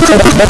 بس